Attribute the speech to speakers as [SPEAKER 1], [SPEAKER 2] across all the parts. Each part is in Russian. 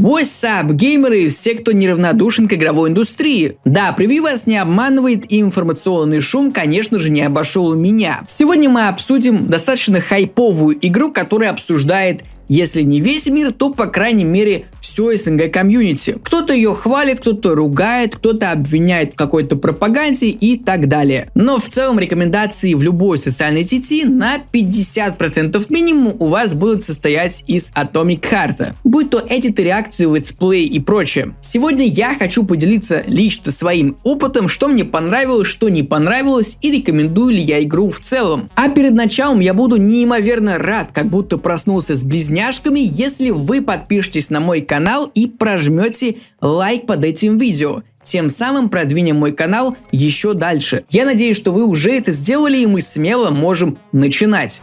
[SPEAKER 1] What's up, геймеры и все, кто неравнодушен к игровой индустрии. Да, превью вас не обманывает и информационный шум, конечно же, не обошел меня. Сегодня мы обсудим достаточно хайповую игру, которая обсуждает если не весь мир, то по крайней мере все СНГ комьюнити. Кто-то ее хвалит, кто-то ругает, кто-то обвиняет в какой-то пропаганде и так далее. Но в целом рекомендации в любой социальной сети на 50% минимум у вас будут состоять из Atomic Heart. Будь то эдиты, реакции, летсплей и прочее. Сегодня я хочу поделиться лично своим опытом, что мне понравилось, что не понравилось и рекомендую ли я игру в целом. А перед началом я буду неимоверно рад, как будто проснулся с близняшками, если вы подпишетесь на мой канал и прожмете лайк под этим видео. Тем самым продвинем мой канал еще дальше. Я надеюсь, что вы уже это сделали и мы смело можем начинать.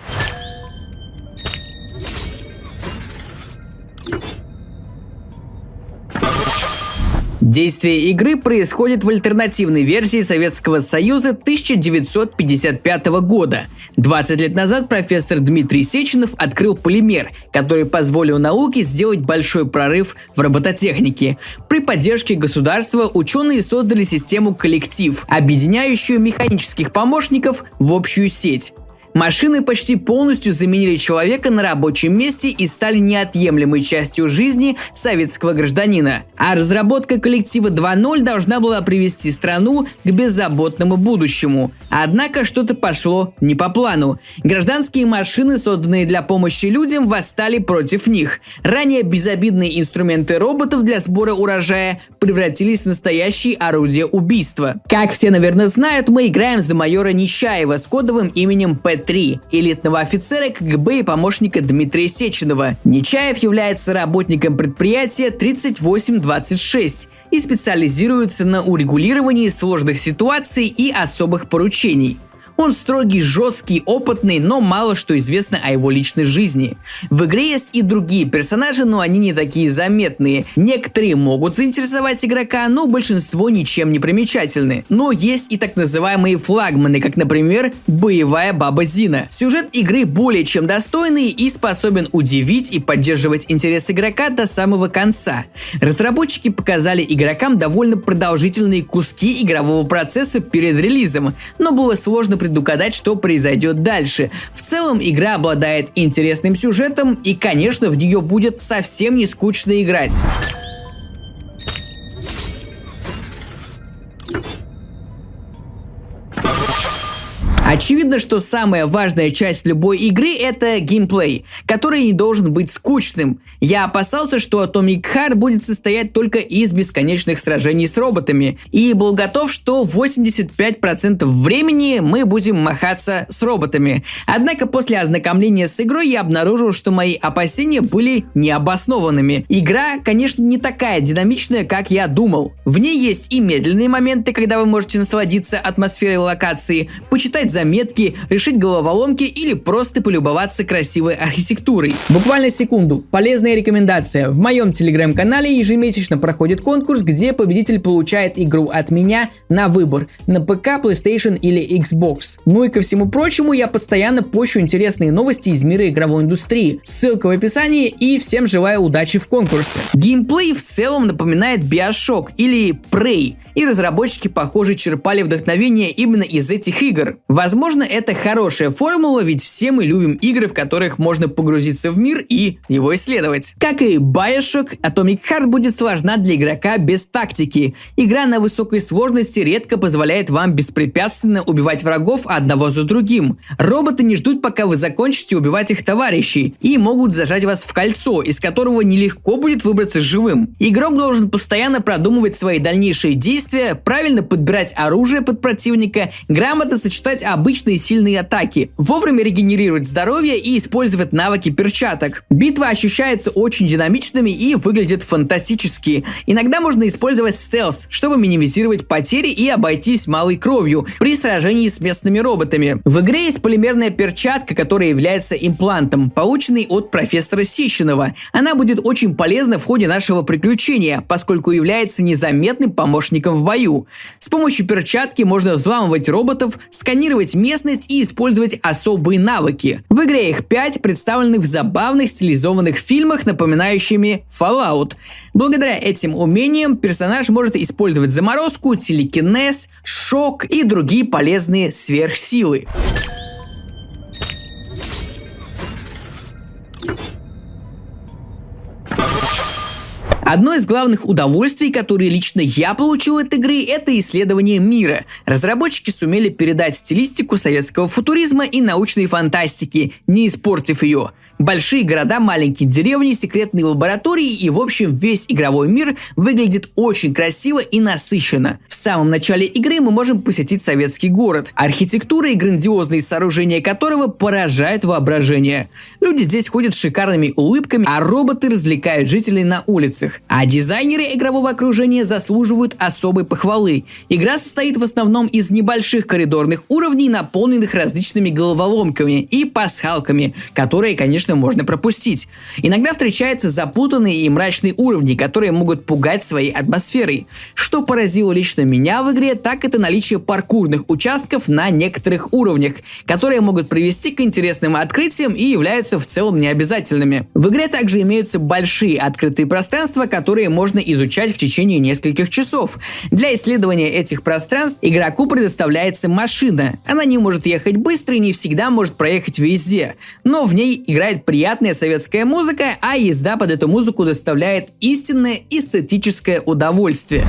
[SPEAKER 1] Действие игры происходит в альтернативной версии Советского Союза 1955 года. 20 лет назад профессор Дмитрий Сеченов открыл полимер, который позволил науке сделать большой прорыв в робототехнике. При поддержке государства ученые создали систему коллектив, объединяющую механических помощников в общую сеть. Машины почти полностью заменили человека на рабочем месте и стали неотъемлемой частью жизни советского гражданина. А разработка коллектива 2.0 должна была привести страну к беззаботному будущему. Однако что-то пошло не по плану. Гражданские машины, созданные для помощи людям, восстали против них. Ранее безобидные инструменты роботов для сбора урожая превратились в настоящие орудия убийства. Как все, наверное, знают, мы играем за майора Нечаева с кодовым именем П 3 элитного офицера КГБ и помощника Дмитрия Сеченова. Нечаев является работником предприятия 3826 и специализируется на урегулировании сложных ситуаций и особых поручений – он строгий, жесткий, опытный, но мало что известно о его личной жизни. В игре есть и другие персонажи, но они не такие заметные. Некоторые могут заинтересовать игрока, но большинство ничем не примечательны. Но есть и так называемые флагманы, как, например, боевая баба Зина. Сюжет игры более чем достойный и способен удивить и поддерживать интерес игрока до самого конца. Разработчики показали игрокам довольно продолжительные куски игрового процесса перед релизом, но было сложно предугадать, что произойдет дальше. В целом игра обладает интересным сюжетом и, конечно, в нее будет совсем не скучно играть. Очевидно, что самая важная часть любой игры это геймплей, который не должен быть скучным. Я опасался, что Atomic Heart будет состоять только из бесконечных сражений с роботами, и был готов, что 85% времени мы будем махаться с роботами. Однако после ознакомления с игрой я обнаружил, что мои опасения были необоснованными. Игра, конечно, не такая динамичная, как я думал. В ней есть и медленные моменты, когда вы можете насладиться атмосферой локации, почитать за заметки, решить головоломки или просто полюбоваться красивой архитектурой. Буквально секунду. Полезная рекомендация. В моем телеграм-канале ежемесячно проходит конкурс, где победитель получает игру от меня на выбор на ПК, PlayStation или Xbox. Ну и ко всему прочему, я постоянно пощу интересные новости из мира игровой индустрии. Ссылка в описании и всем желаю удачи в конкурсе. Геймплей в целом напоминает Bioshock или Prey, и разработчики, похоже, черпали вдохновение именно из этих игр. Возможно, Возможно, это хорошая формула, ведь все мы любим игры, в которых можно погрузиться в мир и его исследовать. Как и Bioshock, Atomic Heart будет сложна для игрока без тактики. Игра на высокой сложности редко позволяет вам беспрепятственно убивать врагов одного за другим. Роботы не ждут, пока вы закончите убивать их товарищей, и могут зажать вас в кольцо, из которого нелегко будет выбраться живым. Игрок должен постоянно продумывать свои дальнейшие действия, правильно подбирать оружие под противника, грамотно сочетать обычные сильные атаки, вовремя регенерировать здоровье и использовать навыки перчаток. Битвы ощущаются очень динамичными и выглядят фантастически. Иногда можно использовать стелс, чтобы минимизировать потери и обойтись малой кровью при сражении с местными роботами. В игре есть полимерная перчатка, которая является имплантом, полученный от профессора Сищенова. Она будет очень полезна в ходе нашего приключения, поскольку является незаметным помощником в бою. С помощью перчатки можно взламывать роботов, сканировать освоить местность и использовать особые навыки. В игре их 5, представленных в забавных стилизованных фильмах, напоминающими Fallout. Благодаря этим умениям персонаж может использовать заморозку, телекинез, шок и другие полезные сверхсилы. Одно из главных удовольствий, которые лично я получил от игры, это исследование мира. Разработчики сумели передать стилистику советского футуризма и научной фантастики, не испортив ее. Большие города, маленькие деревни, секретные лаборатории и в общем весь игровой мир выглядит очень красиво и насыщенно. В самом начале игры мы можем посетить советский город, архитектура и грандиозные сооружения которого поражают воображение. Люди здесь ходят с шикарными улыбками, а роботы развлекают жителей на улицах. А дизайнеры игрового окружения заслуживают особой похвалы. Игра состоит в основном из небольших коридорных уровней, наполненных различными головоломками и пасхалками, которые, конечно, конечно, можно пропустить. Иногда встречаются запутанные и мрачные уровни, которые могут пугать своей атмосферой. Что поразило лично меня в игре, так это наличие паркурных участков на некоторых уровнях, которые могут привести к интересным открытиям и являются в целом необязательными. В игре также имеются большие открытые пространства, которые можно изучать в течение нескольких часов. Для исследования этих пространств игроку предоставляется машина. Она не может ехать быстро и не всегда может проехать везде, но в ней играет играет приятная советская музыка, а езда под эту музыку доставляет истинное эстетическое удовольствие.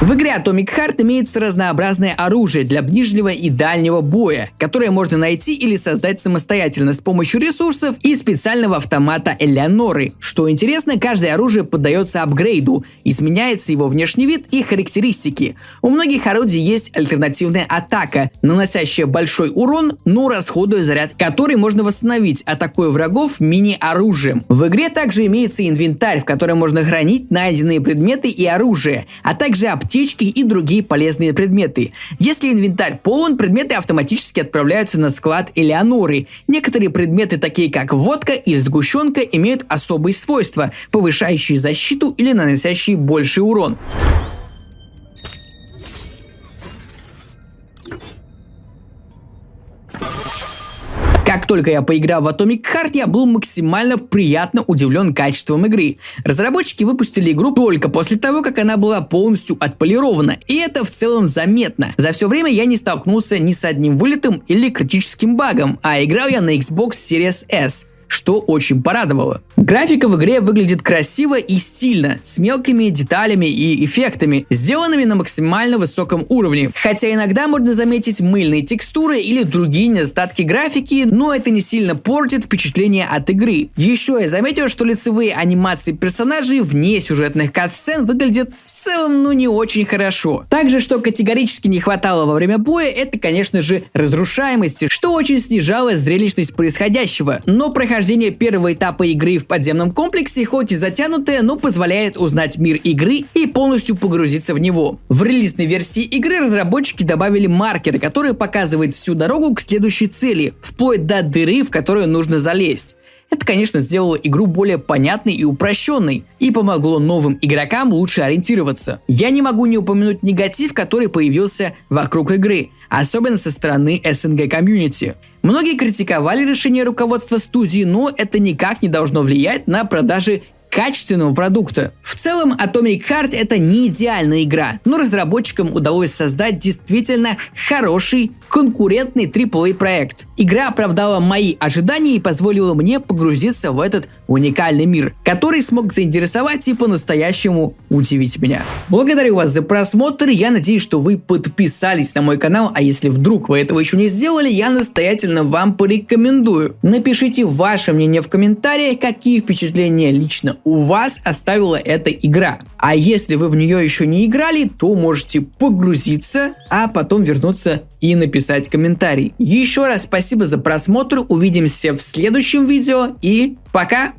[SPEAKER 1] В игре Atomic Heart имеется разнообразное оружие для ближнего и дальнего боя, которое можно найти или создать самостоятельно с помощью ресурсов и специального автомата Элеоноры. Что интересно, каждое оружие поддается апгрейду, изменяется его внешний вид и характеристики. У многих орудий есть альтернативная атака, наносящая большой урон, но расходуя заряд, который можно восстановить, атакуя врагов мини-оружием. В игре также имеется инвентарь, в котором можно хранить найденные предметы и оружие, а также аптеки аптечки и другие полезные предметы. Если инвентарь полон, предметы автоматически отправляются на склад Элеоноры. Некоторые предметы, такие как водка и сгущенка, имеют особые свойства, повышающие защиту или наносящие больший урон. Как только я поиграл в Atomic Heart, я был максимально приятно удивлен качеством игры. Разработчики выпустили игру только после того, как она была полностью отполирована, и это в целом заметно. За все время я не столкнулся ни с одним вылетом или критическим багом, а играл я на Xbox Series S что очень порадовало. Графика в игре выглядит красиво и стильно, с мелкими деталями и эффектами, сделанными на максимально высоком уровне. Хотя иногда можно заметить мыльные текстуры или другие недостатки графики, но это не сильно портит впечатление от игры. Еще я заметил, что лицевые анимации персонажей вне сюжетных катсцен выглядят в целом ну не очень хорошо. Также, что категорически не хватало во время боя, это конечно же разрушаемости, что очень снижало зрелищность происходящего, но прохождение первого этапа игры в подземном комплексе, хоть и затянутое, но позволяет узнать мир игры и полностью погрузиться в него. В релизной версии игры разработчики добавили маркеры, которые показывают всю дорогу к следующей цели, вплоть до дыры, в которую нужно залезть. Это, конечно, сделало игру более понятной и упрощенной, и помогло новым игрокам лучше ориентироваться. Я не могу не упомянуть негатив, который появился вокруг игры, особенно со стороны СНГ комьюнити. Многие критиковали решение руководства студии, но это никак не должно влиять на продажи качественного продукта. В целом Atomic Heart это не идеальная игра, но разработчикам удалось создать действительно хороший конкурентный AAA проект. Игра оправдала мои ожидания и позволила мне погрузиться в этот уникальный мир, который смог заинтересовать и по-настоящему удивить меня. Благодарю вас за просмотр, я надеюсь, что вы подписались на мой канал, а если вдруг вы этого еще не сделали, я настоятельно вам порекомендую. Напишите ваше мнение в комментариях, какие впечатления лично у вас оставила эта игра. А если вы в нее еще не играли, то можете погрузиться, а потом вернуться и написать комментарий. Еще раз спасибо за просмотр, увидимся в следующем видео и пока!